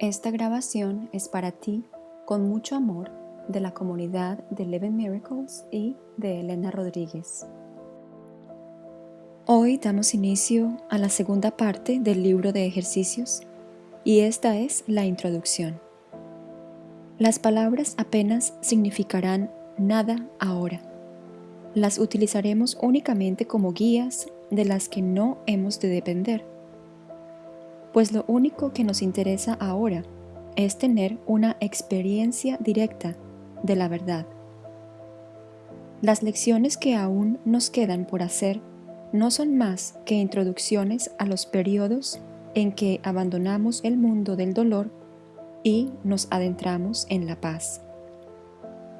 Esta grabación es para ti con mucho amor de la comunidad de Eleven Miracles y de Elena Rodríguez. Hoy damos inicio a la segunda parte del libro de ejercicios y esta es la introducción. Las palabras apenas significarán nada ahora. Las utilizaremos únicamente como guías de las que no hemos de depender. Pues lo único que nos interesa ahora es tener una experiencia directa de la verdad. Las lecciones que aún nos quedan por hacer no son más que introducciones a los periodos en que abandonamos el mundo del dolor y nos adentramos en la paz.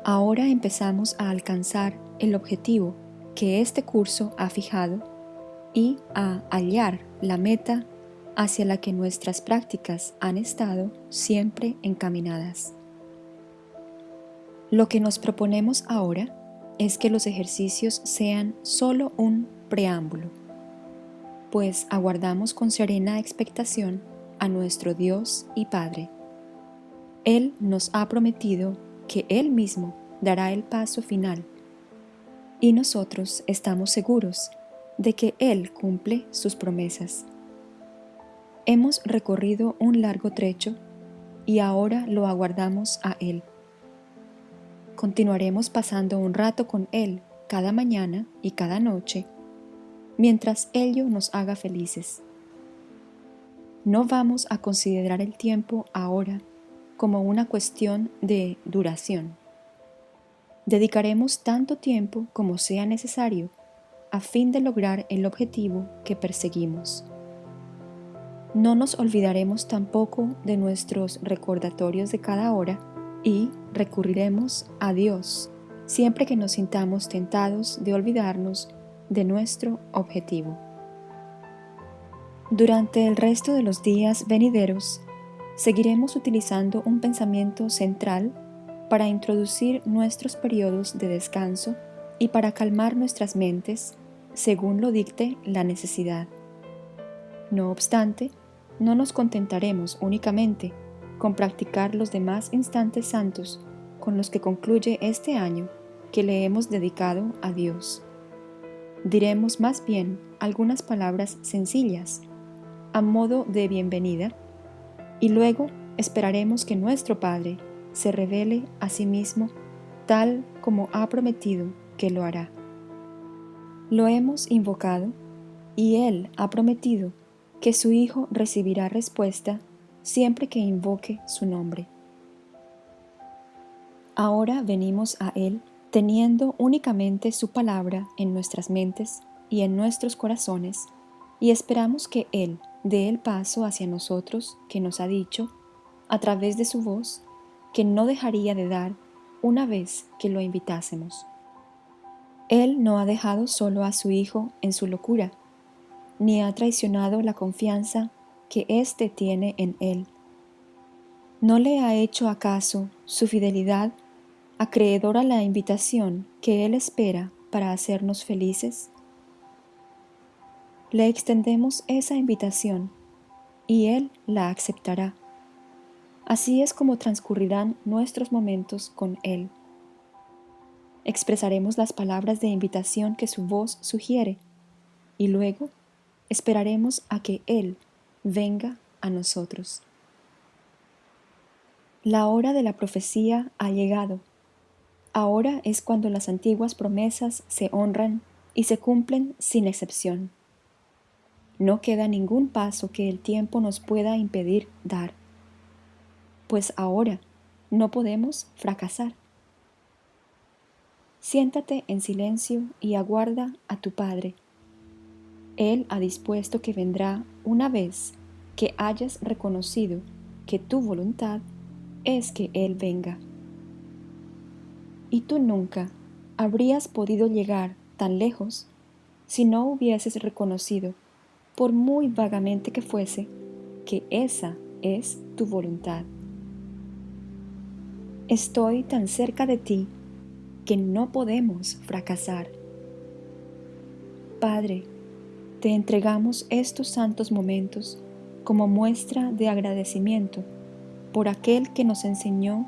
Ahora empezamos a alcanzar el objetivo que este curso ha fijado y a hallar la meta hacia la que nuestras prácticas han estado siempre encaminadas. Lo que nos proponemos ahora es que los ejercicios sean solo un preámbulo, pues aguardamos con serena expectación a nuestro Dios y Padre. Él nos ha prometido que Él mismo dará el paso final y nosotros estamos seguros de que Él cumple sus promesas. Hemos recorrido un largo trecho y ahora lo aguardamos a Él. Continuaremos pasando un rato con Él cada mañana y cada noche, mientras ello nos haga felices. No vamos a considerar el tiempo ahora como una cuestión de duración. Dedicaremos tanto tiempo como sea necesario a fin de lograr el objetivo que perseguimos. No nos olvidaremos tampoco de nuestros recordatorios de cada hora y recurriremos a Dios siempre que nos sintamos tentados de olvidarnos de nuestro objetivo. Durante el resto de los días venideros, seguiremos utilizando un pensamiento central para introducir nuestros periodos de descanso y para calmar nuestras mentes según lo dicte la necesidad. No obstante, no nos contentaremos únicamente con practicar los demás instantes santos con los que concluye este año que le hemos dedicado a Dios. Diremos más bien algunas palabras sencillas, a modo de bienvenida, y luego esperaremos que nuestro Padre se revele a sí mismo tal como ha prometido que lo hará. Lo hemos invocado y Él ha prometido que su Hijo recibirá respuesta siempre que invoque su nombre. Ahora venimos a Él teniendo únicamente su palabra en nuestras mentes y en nuestros corazones, y esperamos que Él dé el paso hacia nosotros que nos ha dicho, a través de su voz, que no dejaría de dar una vez que lo invitásemos. Él no ha dejado solo a su Hijo en su locura, ni ha traicionado la confianza que éste tiene en él. ¿No le ha hecho acaso su fidelidad acreedor a la invitación que él espera para hacernos felices? Le extendemos esa invitación y él la aceptará. Así es como transcurrirán nuestros momentos con él. Expresaremos las palabras de invitación que su voz sugiere y luego esperaremos a que Él venga a nosotros. La hora de la profecía ha llegado. Ahora es cuando las antiguas promesas se honran y se cumplen sin excepción. No queda ningún paso que el tiempo nos pueda impedir dar, pues ahora no podemos fracasar. Siéntate en silencio y aguarda a tu Padre él ha dispuesto que vendrá una vez que hayas reconocido que tu voluntad es que Él venga. Y tú nunca habrías podido llegar tan lejos si no hubieses reconocido, por muy vagamente que fuese, que esa es tu voluntad. Estoy tan cerca de ti que no podemos fracasar. Padre, te entregamos estos santos momentos como muestra de agradecimiento por aquel que nos enseñó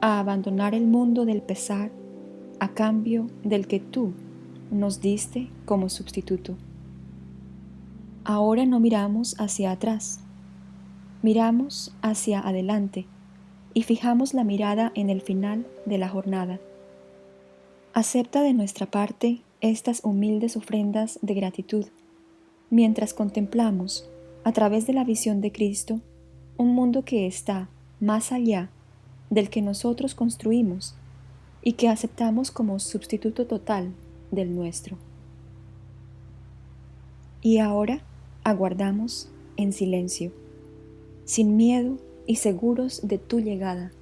a abandonar el mundo del pesar a cambio del que tú nos diste como sustituto. Ahora no miramos hacia atrás, miramos hacia adelante y fijamos la mirada en el final de la jornada. Acepta de nuestra parte estas humildes ofrendas de gratitud, mientras contemplamos, a través de la visión de Cristo, un mundo que está más allá del que nosotros construimos y que aceptamos como sustituto total del nuestro. Y ahora aguardamos en silencio, sin miedo y seguros de tu llegada.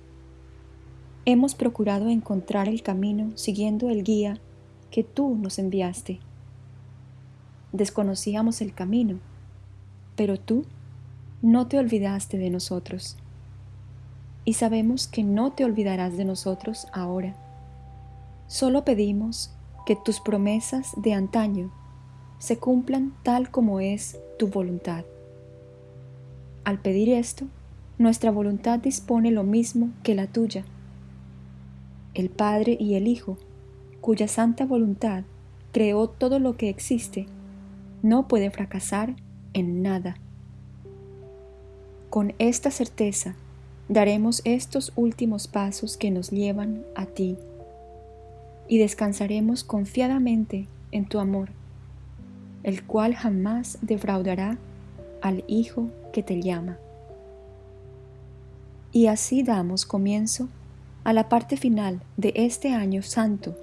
Hemos procurado encontrar el camino siguiendo el guía que tú nos enviaste. Desconocíamos el camino, pero tú no te olvidaste de nosotros. Y sabemos que no te olvidarás de nosotros ahora. Solo pedimos que tus promesas de antaño se cumplan tal como es tu voluntad. Al pedir esto, nuestra voluntad dispone lo mismo que la tuya. El Padre y el Hijo, cuya santa voluntad creó todo lo que existe, no puede fracasar en nada. Con esta certeza daremos estos últimos pasos que nos llevan a ti y descansaremos confiadamente en tu amor, el cual jamás defraudará al Hijo que te llama. Y así damos comienzo a la parte final de este año santo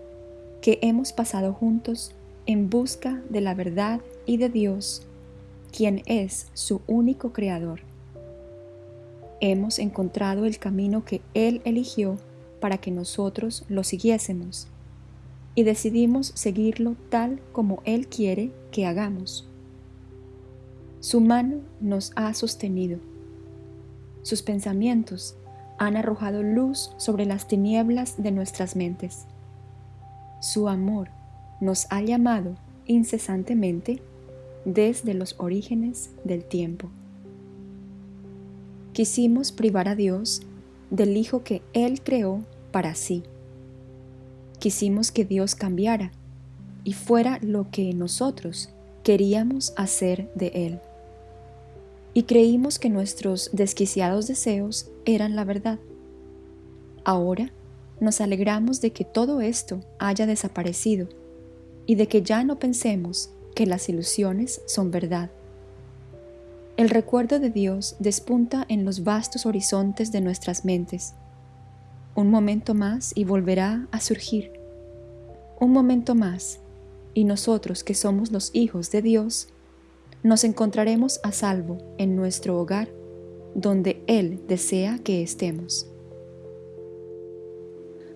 que hemos pasado juntos en busca de la verdad y de Dios, quien es su único creador. Hemos encontrado el camino que Él eligió para que nosotros lo siguiésemos y decidimos seguirlo tal como Él quiere que hagamos. Su mano nos ha sostenido sus pensamientos han arrojado luz sobre las tinieblas de nuestras mentes. Su amor nos ha llamado incesantemente desde los orígenes del tiempo. Quisimos privar a Dios del Hijo que Él creó para sí. Quisimos que Dios cambiara y fuera lo que nosotros queríamos hacer de Él y creímos que nuestros desquiciados deseos eran la verdad. Ahora nos alegramos de que todo esto haya desaparecido y de que ya no pensemos que las ilusiones son verdad. El recuerdo de Dios despunta en los vastos horizontes de nuestras mentes. Un momento más y volverá a surgir. Un momento más y nosotros que somos los hijos de Dios nos encontraremos a salvo en nuestro hogar, donde Él desea que estemos.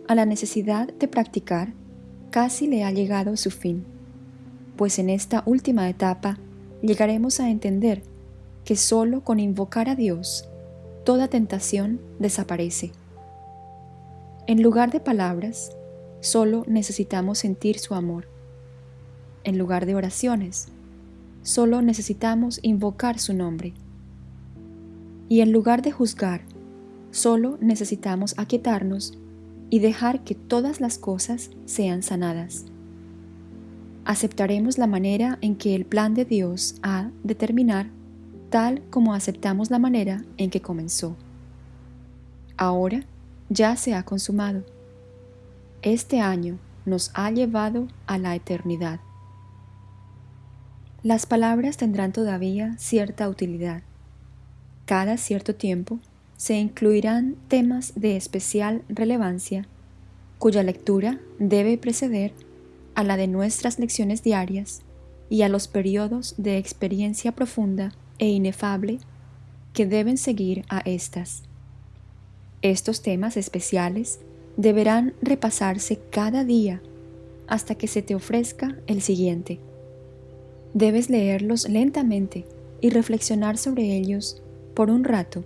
A la necesidad de practicar casi le ha llegado su fin, pues en esta última etapa llegaremos a entender que solo con invocar a Dios toda tentación desaparece. En lugar de palabras, solo necesitamos sentir su amor. En lugar de oraciones, solo necesitamos invocar su nombre. Y en lugar de juzgar, solo necesitamos aquietarnos y dejar que todas las cosas sean sanadas. Aceptaremos la manera en que el plan de Dios ha de terminar tal como aceptamos la manera en que comenzó. Ahora ya se ha consumado. Este año nos ha llevado a la eternidad. Las palabras tendrán todavía cierta utilidad. Cada cierto tiempo se incluirán temas de especial relevancia cuya lectura debe preceder a la de nuestras lecciones diarias y a los periodos de experiencia profunda e inefable que deben seguir a estas. Estos temas especiales deberán repasarse cada día hasta que se te ofrezca el siguiente. Debes leerlos lentamente y reflexionar sobre ellos por un rato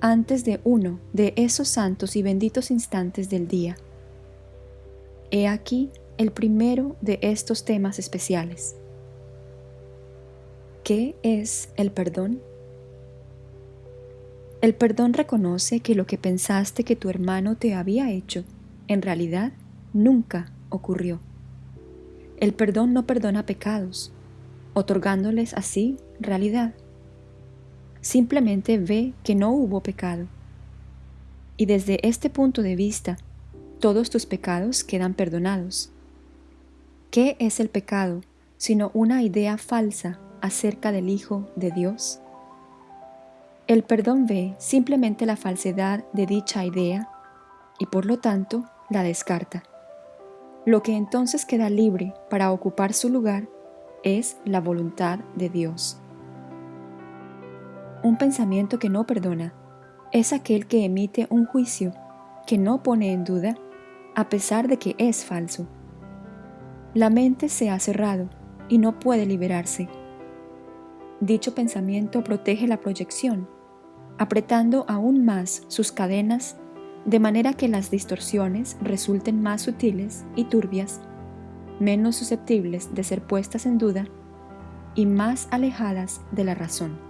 antes de uno de esos santos y benditos instantes del día. He aquí el primero de estos temas especiales. ¿Qué es el perdón? El perdón reconoce que lo que pensaste que tu hermano te había hecho, en realidad, nunca ocurrió. El perdón no perdona pecados, otorgándoles así realidad. Simplemente ve que no hubo pecado. Y desde este punto de vista, todos tus pecados quedan perdonados. ¿Qué es el pecado sino una idea falsa acerca del Hijo de Dios? El perdón ve simplemente la falsedad de dicha idea y por lo tanto la descarta. Lo que entonces queda libre para ocupar su lugar es la voluntad de Dios. Un pensamiento que no perdona es aquel que emite un juicio que no pone en duda a pesar de que es falso. La mente se ha cerrado y no puede liberarse. Dicho pensamiento protege la proyección apretando aún más sus cadenas de manera que las distorsiones resulten más sutiles y turbias, menos susceptibles de ser puestas en duda y más alejadas de la razón.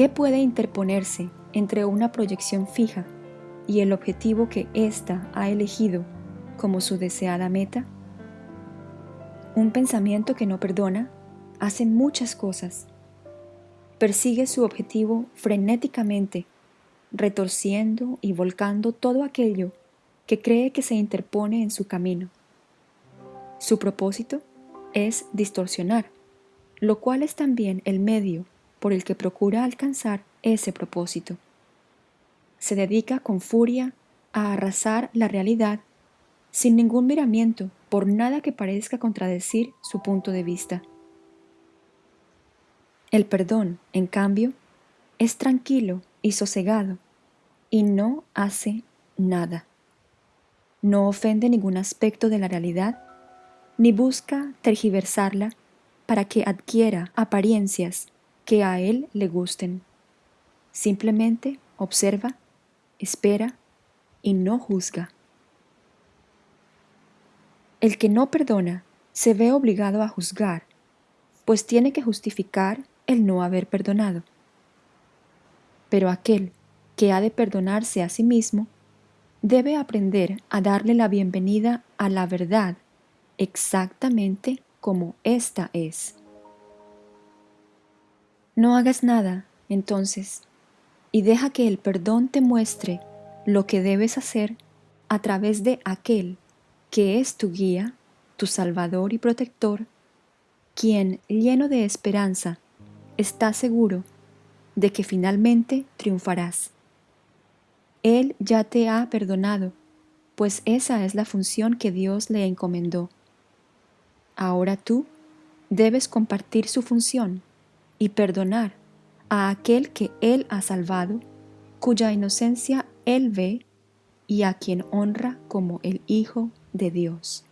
¿Qué puede interponerse entre una proyección fija y el objetivo que ésta ha elegido como su deseada meta? Un pensamiento que no perdona hace muchas cosas persigue su objetivo frenéticamente, retorciendo y volcando todo aquello que cree que se interpone en su camino. Su propósito es distorsionar, lo cual es también el medio por el que procura alcanzar ese propósito. Se dedica con furia a arrasar la realidad sin ningún miramiento por nada que parezca contradecir su punto de vista. El perdón, en cambio, es tranquilo y sosegado y no hace nada. No ofende ningún aspecto de la realidad ni busca tergiversarla para que adquiera apariencias que a él le gusten. Simplemente observa, espera y no juzga. El que no perdona se ve obligado a juzgar, pues tiene que justificar el no haber perdonado. Pero aquel que ha de perdonarse a sí mismo debe aprender a darle la bienvenida a la verdad exactamente como ésta es. No hagas nada, entonces, y deja que el perdón te muestre lo que debes hacer a través de aquel que es tu guía, tu salvador y protector, quien, lleno de esperanza, está seguro de que finalmente triunfarás. Él ya te ha perdonado, pues esa es la función que Dios le encomendó. Ahora tú debes compartir su función y perdonar a aquel que Él ha salvado, cuya inocencia Él ve y a quien honra como el Hijo de Dios.